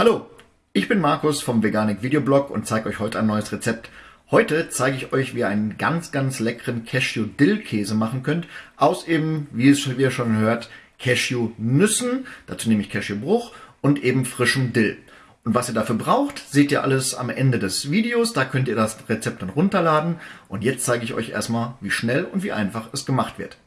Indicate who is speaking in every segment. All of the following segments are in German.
Speaker 1: Hallo, ich bin Markus vom Veganik Videoblog und zeige euch heute ein neues Rezept. Heute zeige ich euch, wie ihr einen ganz, ganz leckeren Cashew-Dill-Käse machen könnt. Aus eben, wie ihr schon hört, Cashew-Nüssen, dazu nehme ich Cashew-Bruch und eben frischem Dill. Und was ihr dafür braucht, seht ihr alles am Ende des Videos. Da könnt ihr das Rezept dann runterladen. Und jetzt zeige ich euch erstmal, wie schnell und wie einfach es gemacht wird.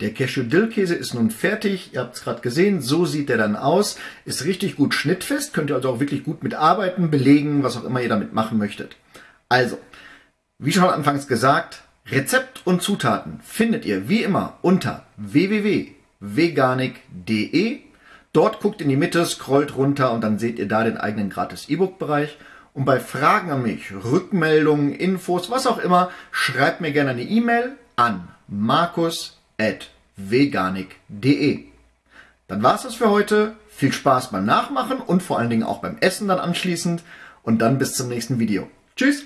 Speaker 1: Der Cashew-Dill-Käse ist nun fertig. Ihr habt es gerade gesehen. So sieht er dann aus. Ist richtig gut schnittfest. Könnt ihr also auch wirklich gut mitarbeiten, belegen, was auch immer ihr damit machen möchtet. Also, wie schon anfangs gesagt, Rezept und Zutaten findet ihr wie immer unter www.veganik.de. Dort guckt in die Mitte, scrollt runter und dann seht ihr da den eigenen gratis E-Book-Bereich. Und bei Fragen an mich, Rückmeldungen, Infos, was auch immer, schreibt mir gerne eine E-Mail an markus@ veganik.de. Dann war es das für heute. Viel Spaß beim Nachmachen und vor allen Dingen auch beim Essen dann anschließend. Und dann bis zum nächsten Video. Tschüss!